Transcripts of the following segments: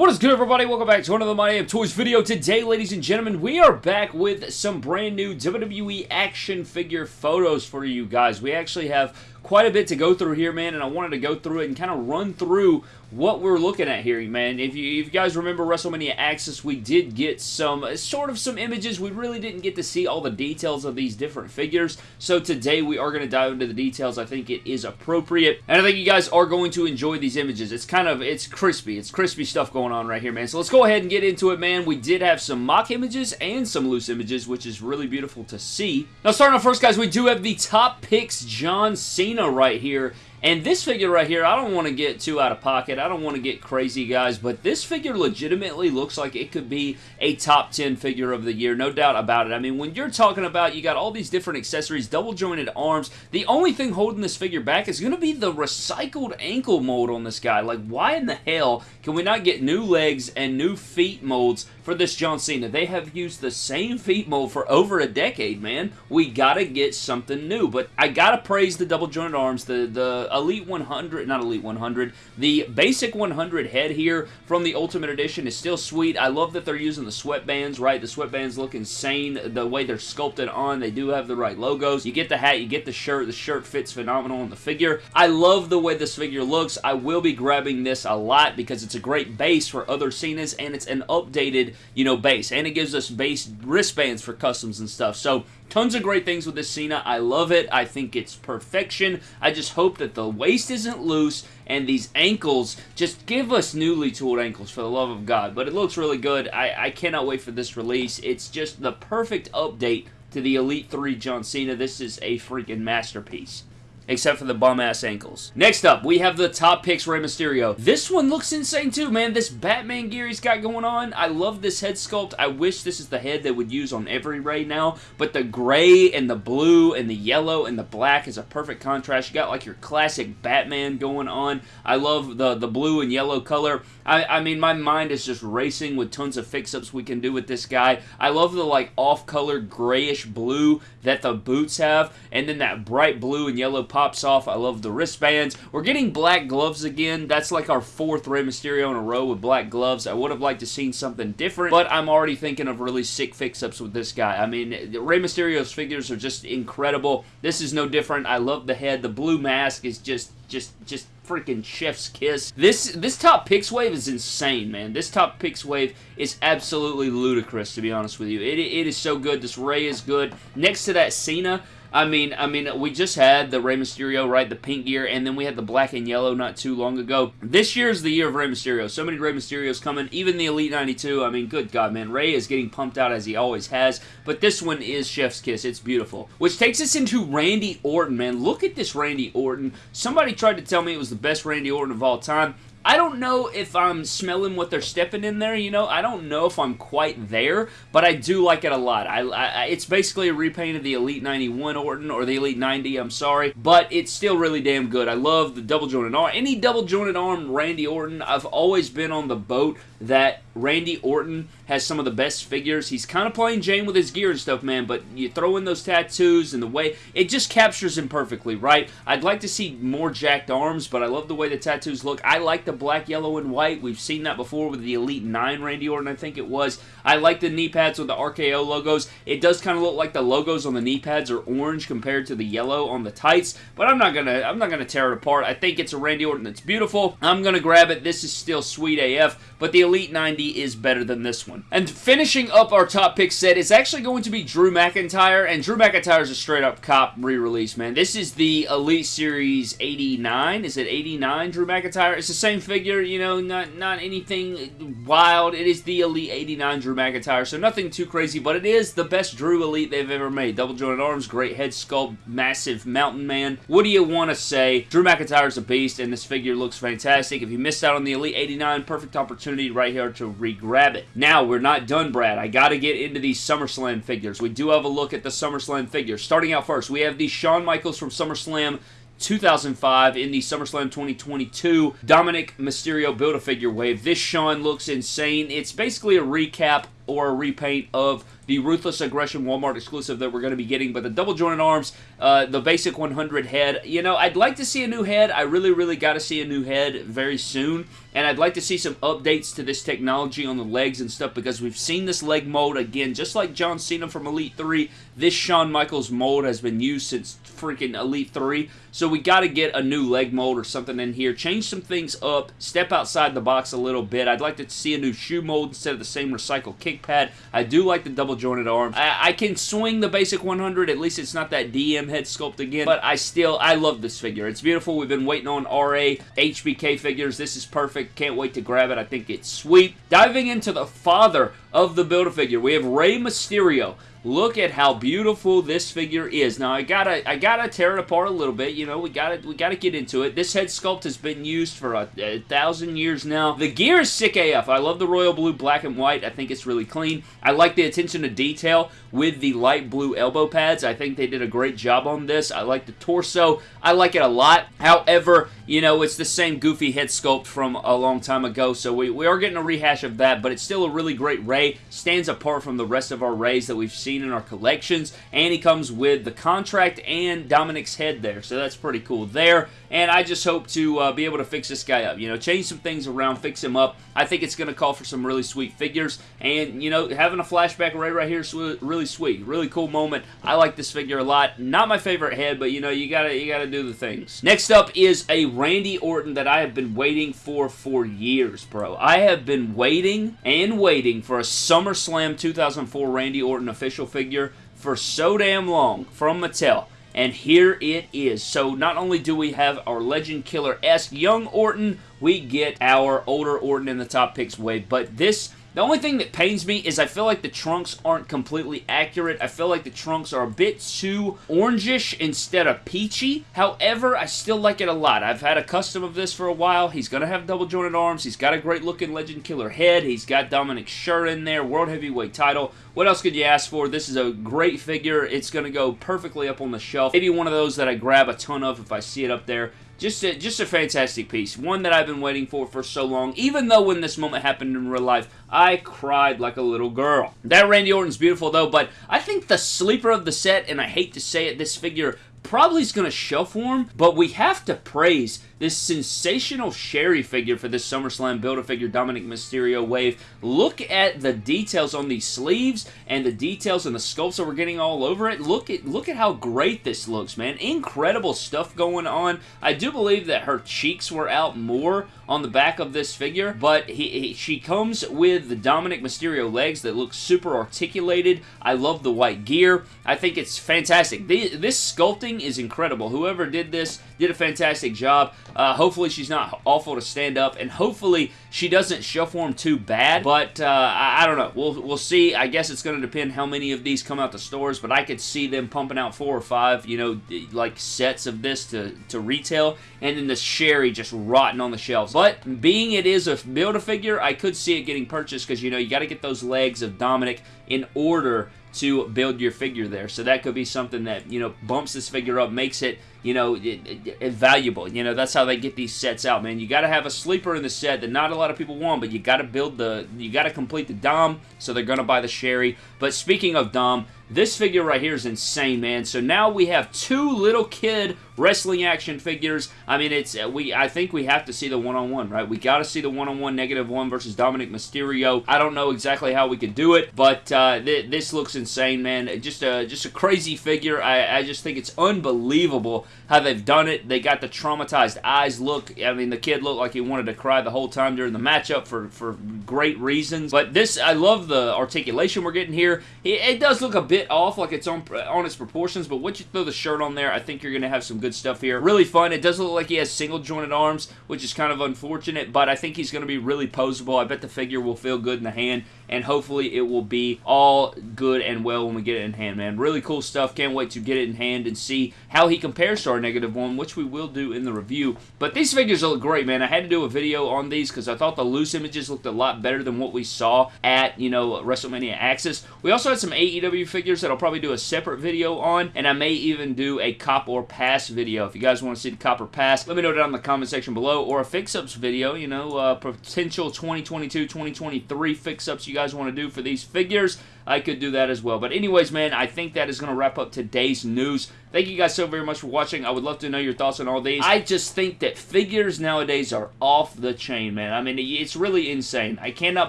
What is good everybody? Welcome back to another My Damn Toys video. Today, ladies and gentlemen, we are back with some brand new WWE action figure photos for you guys. We actually have quite a bit to go through here, man, and I wanted to go through it and kind of run through what we're looking at here, man. If you, if you guys remember WrestleMania Axxess, we did get some, sort of some images. We really didn't get to see all the details of these different figures, so today we are going to dive into the details. I think it is appropriate, and I think you guys are going to enjoy these images. It's kind of, it's crispy. It's crispy stuff going on right here, man. So let's go ahead and get into it, man. We did have some mock images and some loose images, which is really beautiful to see. Now, starting off first, guys, we do have the top picks John Cena right here. And this figure right here, I don't want to get too out of pocket. I don't want to get crazy, guys, but this figure legitimately looks like it could be a top 10 figure of the year. No doubt about it. I mean, when you're talking about you got all these different accessories, double jointed arms, the only thing holding this figure back is going to be the recycled ankle mold on this guy. Like, why in the hell can we not get new legs and new feet molds for this John Cena? They have used the same feet mold for over a decade, man. We got to get something new, but I got to praise the double jointed arms, the, the Elite 100, not Elite 100, the Basic 100 head here from the Ultimate Edition is still sweet. I love that they're using the sweatbands, right? The sweatbands look insane the way they're sculpted on. They do have the right logos. You get the hat, you get the shirt. The shirt fits phenomenal on the figure. I love the way this figure looks. I will be grabbing this a lot because it's a great base for other Cenas and it's an updated, you know, base. And it gives us base wristbands for customs and stuff. So Tons of great things with this Cena. I love it. I think it's perfection. I just hope that the waist isn't loose and these ankles, just give us newly tooled ankles for the love of God. But it looks really good. I, I cannot wait for this release. It's just the perfect update to the Elite 3 John Cena. This is a freaking masterpiece except for the bum-ass ankles. Next up, we have the top picks Rey Mysterio. This one looks insane too, man. This Batman gear he's got going on. I love this head sculpt. I wish this is the head they would use on every Rey now, but the gray and the blue and the yellow and the black is a perfect contrast. You got like your classic Batman going on. I love the, the blue and yellow color. I, I mean, my mind is just racing with tons of fix-ups we can do with this guy. I love the like off-color grayish blue that the boots have, and then that bright blue and yellow pops off. I love the wristbands. We're getting black gloves again. That's like our fourth Rey Mysterio in a row with black gloves. I would have liked to seen something different, but I'm already thinking of really sick fix-ups with this guy. I mean, Rey Mysterio's figures are just incredible. This is no different. I love the head. The blue mask is just, just, just freaking chef's kiss. This this top picks wave is insane, man. This top picks wave is absolutely ludicrous, to be honest with you. It, it is so good. This Rey is good. Next to that Cena, I mean, I mean, we just had the Rey Mysterio, right, the pink gear, and then we had the black and yellow not too long ago. This year is the year of Rey Mysterio. So many Rey Mysterios coming, even the Elite 92. I mean, good God, man. Rey is getting pumped out as he always has, but this one is Chef's Kiss. It's beautiful. Which takes us into Randy Orton, man. Look at this Randy Orton. Somebody tried to tell me it was the best Randy Orton of all time. I don't know if I'm smelling what they're stepping in there, you know. I don't know if I'm quite there, but I do like it a lot. I, I, It's basically a repaint of the Elite 91 Orton, or the Elite 90, I'm sorry, but it's still really damn good. I love the double jointed arm. Any double jointed arm Randy Orton, I've always been on the boat that Randy Orton has some of the best figures. He's kind of playing Jane with his gear and stuff, man, but you throw in those tattoos and the way, it just captures him perfectly, right? I'd like to see more jacked arms, but I love the way the tattoos look. I like the black, yellow, and white. We've seen that before with the Elite 9 Randy Orton, I think it was. I like the knee pads with the RKO logos. It does kind of look like the logos on the knee pads are orange compared to the yellow on the tights, but I'm not gonna I'm not gonna tear it apart. I think it's a Randy Orton that's beautiful. I'm gonna grab it. This is still sweet AF, but the Elite 90 is better than this one. And finishing up our top pick set is actually going to be Drew McIntyre, and Drew McIntyre is a straight up cop re-release, man. This is the Elite Series 89. Is it 89 Drew McIntyre? It's the same figure, you know, not, not anything wild. It is the Elite 89 Drew McIntyre, so nothing too crazy, but it is the best Drew Elite they've ever made. Double jointed arms, great head sculpt, massive mountain man. What do you want to say? Drew McIntyre is a beast, and this figure looks fantastic. If you missed out on the Elite 89, perfect opportunity right here to re-grab it. Now, we're not done, Brad. I got to get into these SummerSlam figures. We do have a look at the SummerSlam figures. Starting out first, we have the Shawn Michaels from SummerSlam 2005 in the SummerSlam 2022 Dominik Mysterio Build-A-Figure wave. This Shawn looks insane. It's basically a recap or a repaint of the Ruthless Aggression Walmart exclusive that we're going to be getting, but the double jointed arms, uh, the basic 100 head, you know, I'd like to see a new head. I really, really got to see a new head very soon. and I'd like to see some updates to this technology on the legs and stuff because we've seen this leg mold again, just like John Cena from Elite 3. This Shawn Michaels mold has been used since freaking Elite 3, so we got to get a new leg mold or something in here. Change some things up, step outside the box a little bit. I'd like to see a new shoe mold instead of the same recycled kick pad. I do like the double jointed arms. I, I can swing the basic 100, at least it's not that DM head sculpt again, but I still, I love this figure. It's beautiful. We've been waiting on RA HBK figures. This is perfect. Can't wait to grab it. I think it's sweet. Diving into the father of the Build-A-Figure, we have Rey Mysterio. Look at how beautiful this figure is. Now I gotta I gotta tear it apart a little bit. You know we gotta we gotta get into it. This head sculpt has been used for a, a, thousand years now. The gear is sick AF. I love the royal blue, black and white. I think it's really clean. I like the attention to detail with the light blue elbow pads. I think they did a great job on this. I like the torso. I like it a lot. However, you know it's the same goofy head sculpt from a long time ago, so we, we are getting a rehash of that. But it's still a really great Rey. Stands apart from the rest of our Reys that we've seen seen in our collections. And he comes with the contract and Dominik's head there. So that's pretty cool there. And I just hope to uh, be able to fix this guy up. You know, change some things around, fix him up. I think it's going to call for some really sweet figures. And, you know, having a flashback right, right here is really sweet. Really cool moment. I like this figure a lot. Not my favorite head, but, you know, you got to you gotta do the things. Next up is a Randy Orton that I have been waiting for for years, bro. I have been waiting and waiting for a SummerSlam 2004 Randy Orton official figure for so damn long from Mattel. And here it is. So not only do we have our Legend Killer-esque young Orton, we get our older Orton in the top picks wave. But this the only thing that pains me is I feel like the trunks aren't completely accurate. I feel like the trunks are a bit too orangish instead of peachy. However, I still like it a lot. I've had a custom of this for a while. He's going to have double jointed arms. He's got a great looking Legend Killer head. He's got Dominik shirt in there. World Heavyweight title. What else could you ask for? This is a great figure. It's going to go perfectly up on the shelf. Maybe one of those that I grab a ton of if I see it up there. Just a, just a fantastic piece. One that I've been waiting for for so long. Even though when this moment happened in real life, I cried like a little girl. That Randy Orton's beautiful though, but I think the sleeper of the set, and I hate to say it, this figure probably is going to shelf warm, but we have to praise this sensational Sherri figure for this SummerSlam Build-A-Figure Dominik Mysterio wave. Look at the details on these sleeves and the details and the sculpts that we're getting all over it. Look at look at how great this looks, man. Incredible stuff going on. I do believe that her cheeks were out more on the back of this figure, but he, he, she comes with the Dominik Mysterio legs that look super articulated. I love the white gear. I think it's fantastic. The, this sculpting is incredible. Whoever did this did a fantastic job. Uh, hopefully she's not awful to stand up, and hopefully she doesn't shelf form too bad, but uh, I, I, don't know. We'll, we'll see. I guess it's going to depend how many of these come out the stores, but I could see them pumping out four or five, you know, like sets of this to, to retail, and then the Sherri just rotting on the shelves. But being it is a Build-A-Figure, I could see it getting purchased because, you know, you got to get those legs of Dominik in order to build your figure there. So that could be something that, you know, bumps this figure up, makes it, you know, it, it, it valuable. You know, that's how they get these sets out, man. You got to have a sleeper in the set that not a lot of people want, but you got to build the, you got to complete the Dom, so they're going to buy the Sherri. But speaking of Dom, this figure right here is insane, man. So now we have two little kid wrestling action figures. I mean, it's uh, we. I think we have to see the one-on-one, -on -one, right? We got to see the one-on-one negative one versus Dominik Mysterio. I don't know exactly how we could do it, but uh, th this looks insane, man. Just a just a crazy figure. I, I just think it's unbelievable how they've done it. They got the traumatized eyes look. I mean, the kid looked like he wanted to cry the whole time during the matchup for for great reasons. But this, I love the articulation we're getting here. It, it does look a bit bit off, like it's on, uh, on its proportions, but once you throw the shirt on there, I think you're going to have some good stuff here. Really fun. It does look like he has single jointed arms, which is kind of unfortunate, but I think he's going to be really posable. I bet the figure will feel good in the hand, and hopefully it will be all good and well when we get it in hand, man. Really cool stuff. Can't wait to get it in hand and see how he compares to our negative one, which we will do in the review. But these figures look great, man. I had to do a video on these because I thought the loose images looked a lot better than what we saw at, you know, WrestleMania Axxess. We also had some AEW figures that I'll probably do a separate video on, and I may even do a cop or pass video. If you guys want to see the cop or pass, let me know down in the comment section below, or a fix-ups video, you know, uh, potential 2022-2023 fix-ups you guys want to do for these figures. I could do that as well. But anyways, man, I think that is going to wrap up today's news. Thank you guys so very much for watching. I would love to know your thoughts on all these. I just think that figures nowadays are off the chain, man. I mean, it's really insane. I cannot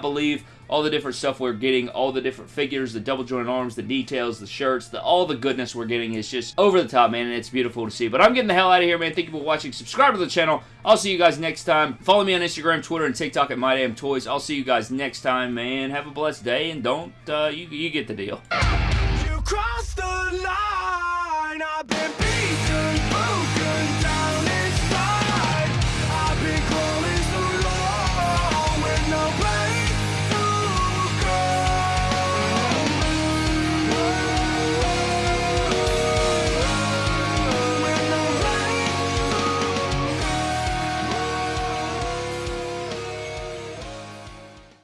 believe all the different stuff we're getting, all the different figures, the double joint arms, the details, the shirts, the, all the goodness we're getting is just over the top, man, and it's beautiful to see. But I'm getting the hell out of here, man. Thank you for watching. Subscribe to the channel. I'll see you guys next time. Follow me on Instagram, Twitter, and TikTok at MyDamnToys. I'll see you guys next time, man. Have a blessed day, and don't, uh, you, you get the deal. You